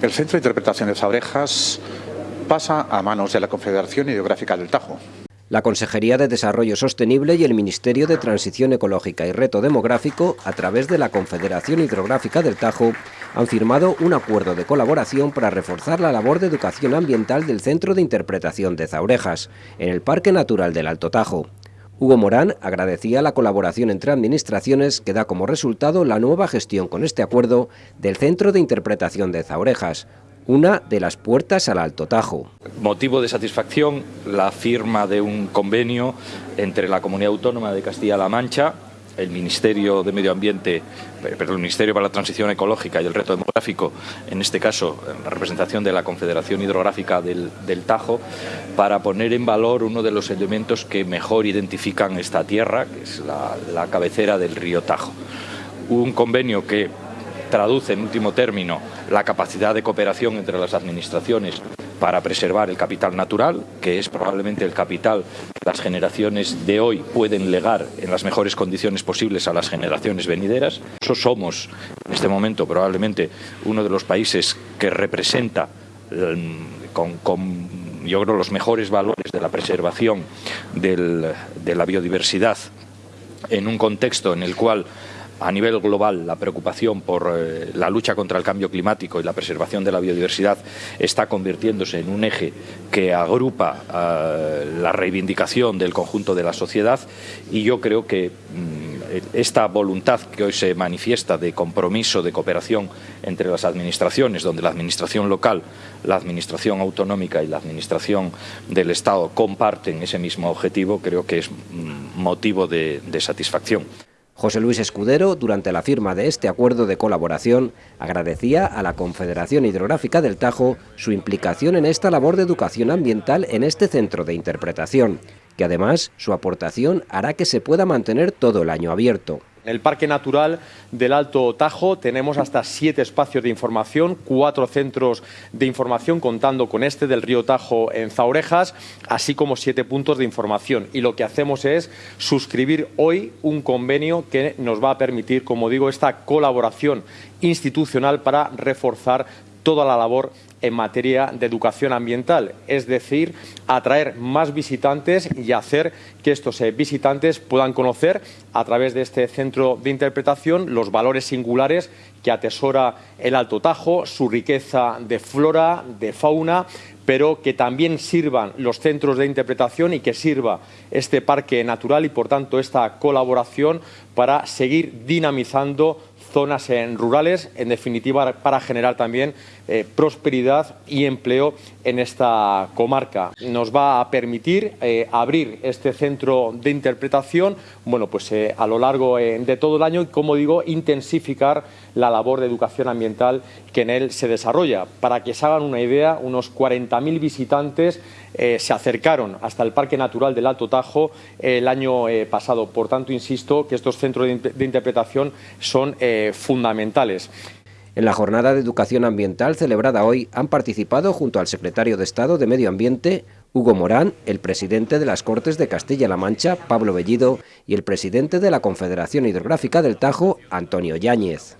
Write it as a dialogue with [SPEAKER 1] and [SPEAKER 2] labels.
[SPEAKER 1] El Centro de Interpretación de Saurejas pasa a manos de la Confederación Hidrográfica del Tajo.
[SPEAKER 2] La Consejería de Desarrollo Sostenible y el Ministerio de Transición Ecológica y Reto Demográfico, a través de la Confederación Hidrográfica del Tajo, han firmado un acuerdo de colaboración para reforzar la labor de educación ambiental del Centro de Interpretación de Zaurejas, en el Parque Natural del Alto Tajo. Hugo Morán agradecía la colaboración entre administraciones que da como resultado la nueva gestión con este acuerdo del Centro de Interpretación de Zaurejas, una de las puertas al Alto Tajo.
[SPEAKER 3] Motivo de satisfacción la firma de un convenio entre la Comunidad Autónoma de Castilla-La Mancha el Ministerio de Medio Ambiente, eh, pero el Ministerio para la Transición Ecológica y el Reto Demográfico, en este caso la representación de la Confederación Hidrográfica del, Tajo, para poner en valor uno de los elementos que mejor identifican esta tierra, que es la, la cabecera del río Tajo. Un convenio que traduce en último término la capacidad de cooperación entre las administraciones para preservar el capital natural, que es probablemente el capital que las generaciones de hoy pueden legar en las mejores condiciones posibles a las generaciones venideras. Eso somos, en este momento, probablemente uno de los países que representa mm, con, yo creo, los mejores valores de la preservación de la biodiversidad en un contexto en el cual a nivel global la preocupación por eh, la lucha contra el cambio climático y la preservación de la biodiversidad está convirtiéndose en un eje que agrupa eh, la reivindicación del conjunto de la sociedad y yo creo que mm, esta voluntad que hoy se manifiesta de compromiso, de cooperación entre las administraciones, donde la administración local, la administración autonómica y la administración del Estado comparten ese mismo objetivo, creo que es mm, motivo de satisfacción.
[SPEAKER 2] José Luis Escudero, durante la firma de este acuerdo de colaboración, agradecía a la Confederación Hidrográfica del Tajo su implicación en esta labor de educación ambiental en este centro de interpretación, que además su aportación hará que se pueda mantener todo el año abierto.
[SPEAKER 4] En el Parque Natural del Alto Tajo tenemos hasta siete espacios de información, cuatro centros de información contando con este del río Tajo en Zaurejas, así como siete puntos de información. Y lo que hacemos es suscribir hoy un convenio que nos va a permitir, como digo, esta colaboración institucional para reforzar toda la labor en materia de educación ambiental, es decir, atraer más visitantes y hacer que estos eh, visitantes puedan conocer a través de este centro de interpretación los valores singulares que atesora el Alto Tajo, su riqueza de flora, de fauna, pero que también sirvan los centros de interpretación y que sirva este parque natural y, por tanto, esta colaboración para seguir dinamizando zonas rurales, en definitiva para generar también eh, prosperidad y empleo en esta comarca. Nos va a permitir eh, abrir este centro de interpretación bueno, pues, eh, a lo largo de todo el año y, como digo, intensificar la labor de educación ambiental que en él se desarrolla. Para que se hagan una idea, unos 40.000 visitantes se acercaron hasta el Parque Natural del Alto Tajo el año pasado. Por tanto, insisto que estos centros de, interpretación son fundamentales.
[SPEAKER 2] En la jornada de educación ambiental celebrada hoy han participado junto al secretario de Estado de Medio Ambiente, Hugo Morán, el presidente de las Cortes de Castilla-La Mancha, Pablo Bellido, y el presidente de la Confederación Hidrográfica del Tajo, Antonio Yáñez.